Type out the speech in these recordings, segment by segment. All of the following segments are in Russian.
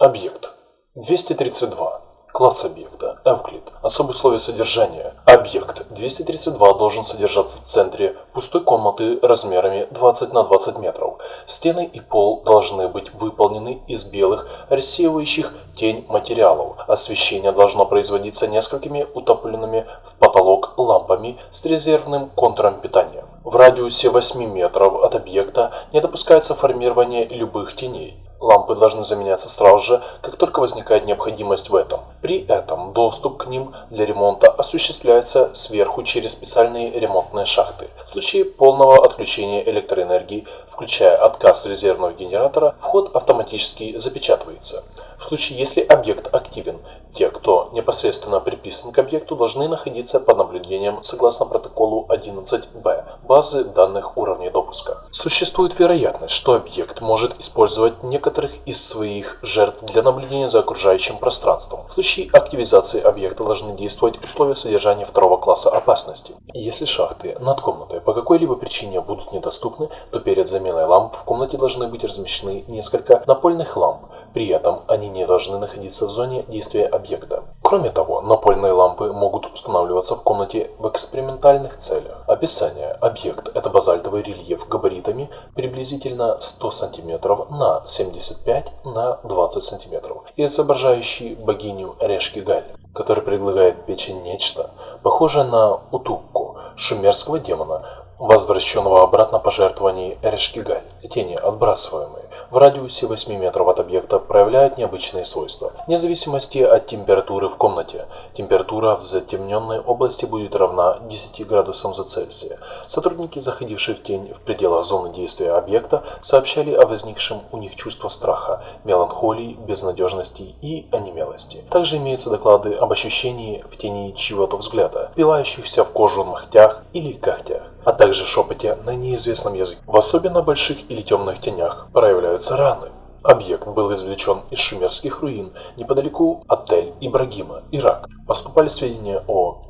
Объект 232. Класс объекта. Эвклид. Особые условия содержания. Объект 232 должен содержаться в центре пустой комнаты размерами 20 на 20 метров. Стены и пол должны быть выполнены из белых, рассеивающих тень материалов. Освещение должно производиться несколькими утопленными в потолок лампами с резервным контуром питания. В радиусе 8 метров от объекта не допускается формирование любых теней. Лампы должны заменяться сразу же, как только возникает необходимость в этом. При этом доступ к ним для ремонта осуществляется сверху через специальные ремонтные шахты. В случае полного отключения электроэнергии, включая отказ резервного генератора, вход автоматически запечатывается. В случае, если объект активен, те, кто непосредственно приписан к объекту, должны находиться под наблюдением согласно протоколу 11b базы данных уровней допуска. Существует вероятность, что объект может использовать некоторых из своих жертв для наблюдения за окружающим пространством. В случае активизации объекта должны действовать условия содержания второго класса опасности. Если шахты над комнатой по какой-либо причине будут недоступны, то перед заменой ламп в комнате должны быть размещены несколько напольных ламп. При этом они не должны находиться в зоне действия объекта. Кроме того, напольные лампы могут устанавливаться в комнате в экспериментальных целях. Описание. Объект – это базальтовый рельеф габаритами приблизительно 100 см на 75 на 20 см и изображающий богиню Решки-Галь, который предлагает печень нечто, похожее на утукку, шумерского демона, возвращенного обратно пожертвований Эрешкигаль. Тени, отбрасываемые в радиусе 8 метров от объекта, проявляют необычные свойства. Вне зависимости от температуры в комнате, температура в затемненной области будет равна 10 градусам за Цельсия. Сотрудники, заходившие в тень в пределах зоны действия объекта, сообщали о возникшем у них чувство страха, меланхолии, безнадежности и онемелости. Также имеются доклады об ощущении в тени чьего-то взгляда, пилающихся в кожу ногтях или когтях а также шепоте на неизвестном языке. В особенно больших или темных тенях проявляются раны. Объект был извлечен из шумерских руин неподалеку от Тель-Ибрагима, Ирак. Поступали сведения о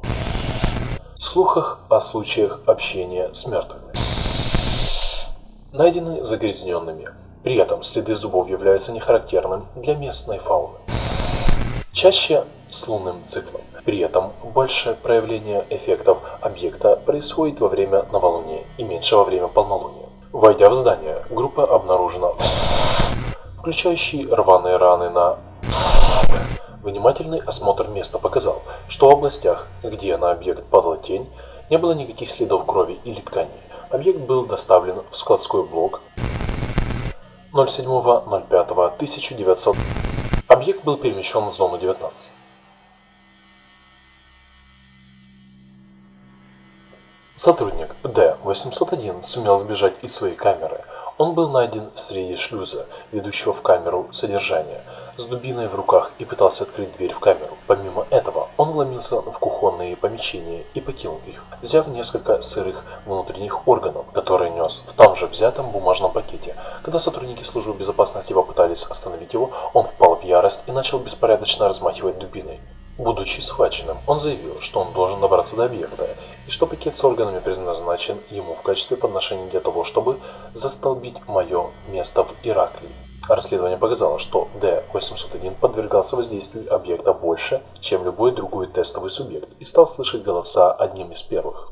слухах о случаях общения с мертвыми. Найдены загрязненными. При этом следы зубов являются нехарактерным для местной фауны. Чаще с лунным циклом. При этом большее проявление эффектов объекта происходит во время новолуния и меньше во время полнолуния. Войдя в здание, группа обнаружена включающий рваные раны на Внимательный осмотр места показал, что в областях, где на объект падала тень, не было никаких следов крови или ткани. Объект был доставлен в складской блок 07.05.1900. Объект был перемещен в зону 19. Сотрудник D-801 сумел сбежать из своей камеры. Он был найден среди шлюза, ведущего в камеру содержания, с дубиной в руках и пытался открыть дверь в камеру. Помимо этого, он вломился в кухонные помещения и покинул их, взяв несколько сырых внутренних органов, которые нес в том же взятом бумажном пакете. Когда сотрудники службы безопасности попытались остановить его, он впал в ярость и начал беспорядочно размахивать дубиной. Будучи схваченным, он заявил, что он должен добраться до объекта, и что пакет с органами предназначен ему в качестве подношения для того, чтобы застолбить мое место в Ираклии. Расследование показало, что D-801 подвергался воздействию объекта больше, чем любой другой тестовый субъект, и стал слышать голоса одним из первых.